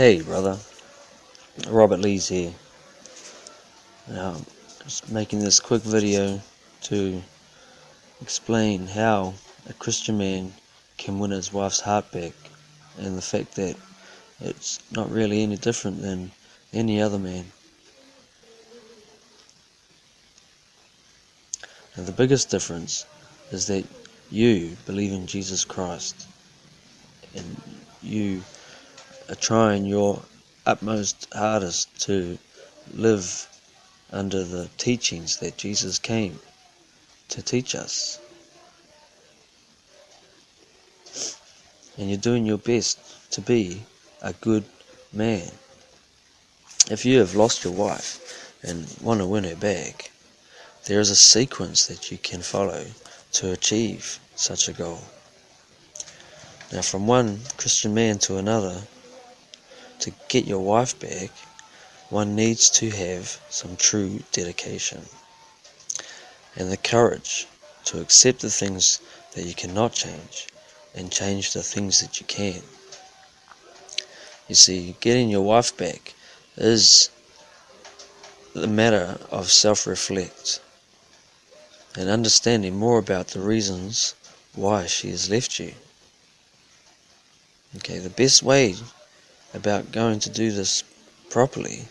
Hey brother, Robert Lees here. Now, just making this quick video to explain how a Christian man can win his wife's heart back and the fact that it's not really any different than any other man. Now the biggest difference is that you believe in Jesus Christ and you trying your utmost hardest to live under the teachings that Jesus came to teach us. And you're doing your best to be a good man. If you have lost your wife and want to win her back, there is a sequence that you can follow to achieve such a goal. Now, from one Christian man to another, to get your wife back, one needs to have some true dedication and the courage to accept the things that you cannot change and change the things that you can. You see, getting your wife back is the matter of self reflect and understanding more about the reasons why she has left you. Okay, the best way about going to do this properly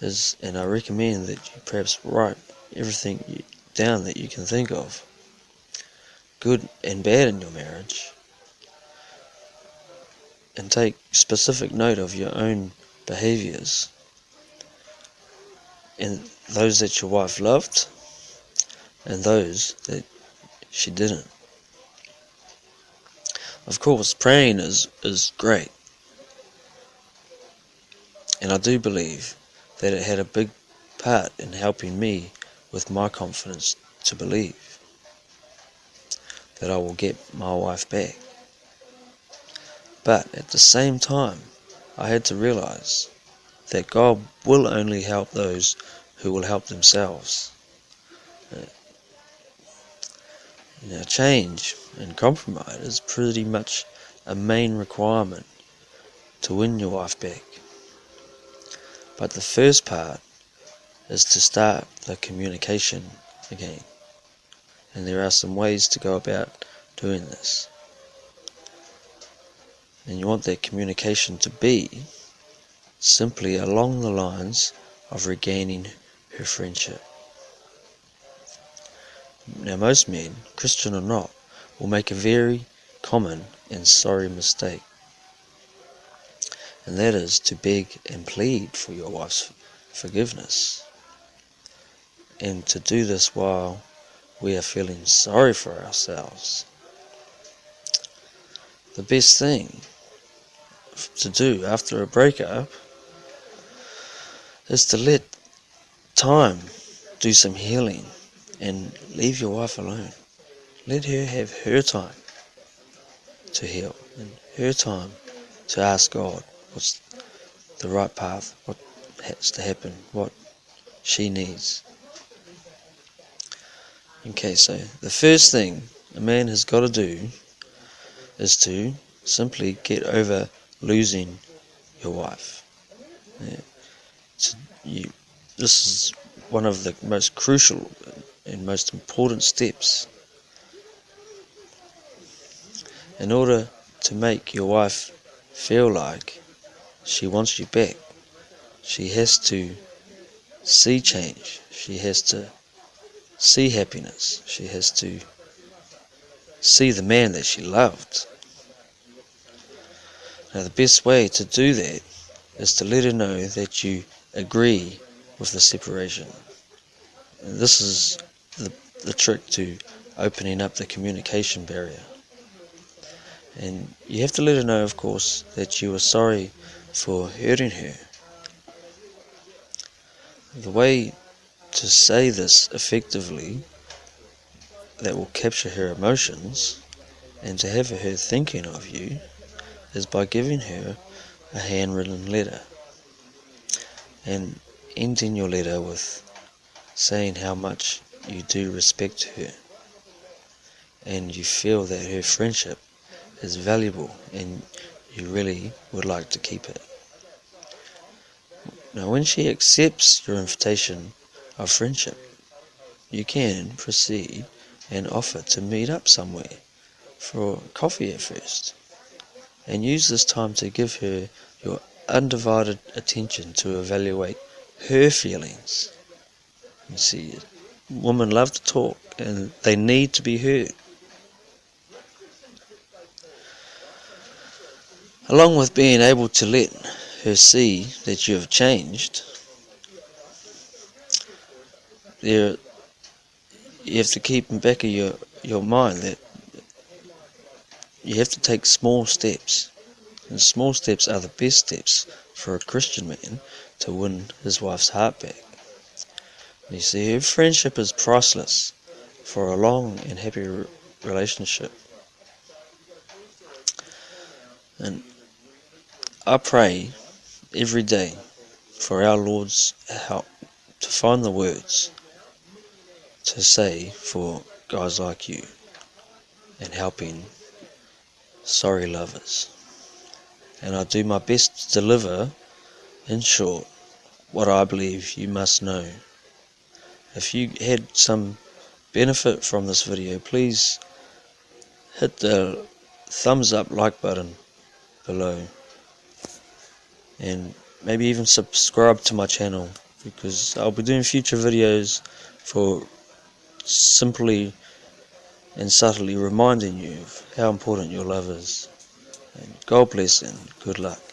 is, and I recommend that you perhaps write everything down that you can think of, good and bad in your marriage, and take specific note of your own behaviors and those that your wife loved and those that she didn't. Of course, praying is, is great. And I do believe that it had a big part in helping me with my confidence to believe that I will get my wife back. But at the same time, I had to realize that God will only help those who will help themselves. Uh, now, change and compromise is pretty much a main requirement to win your wife back. But the first part is to start the communication again. And there are some ways to go about doing this. And you want that communication to be simply along the lines of regaining her friendship. Now, most men, Christian or not, will make a very common and sorry mistake. And that is to beg and plead for your wife's forgiveness. And to do this while we are feeling sorry for ourselves. The best thing to do after a breakup is to let time do some healing and leave your wife alone. Let her have her time to heal and her time to ask God what's the right path, what has to happen, what she needs. Okay, so the first thing a man has got to do is to simply get over losing your wife. Yeah. So you, this is one of the most crucial and most important steps in order to make your wife feel like she wants you back. She has to see change. She has to see happiness. She has to see the man that she loved. Now, the best way to do that is to let her know that you agree with the separation. And this is the, the trick to opening up the communication barrier. And you have to let her know, of course, that you are sorry for hurting her. The way to say this effectively that will capture her emotions and to have her thinking of you is by giving her a handwritten letter and ending your letter with saying how much you do respect her and you feel that her friendship is valuable and you really would like to keep it. Now, when she accepts your invitation of friendship, you can proceed and offer to meet up somewhere for coffee at first. And use this time to give her your undivided attention to evaluate her feelings. You see, women love to talk and they need to be heard. Along with being able to let her see that you have changed, there you have to keep in back of your, your mind that you have to take small steps. And small steps are the best steps for a Christian man to win his wife's heart back. You see, her friendship is priceless for a long and happy relationship. And I pray every day for our Lord's help to find the words to say for guys like you and helping sorry lovers. And I do my best to deliver, in short, what I believe you must know. If you had some benefit from this video, please hit the thumbs up like button below and maybe even subscribe to my channel because I'll be doing future videos for simply and subtly reminding you of how important your love is. And God bless and good luck.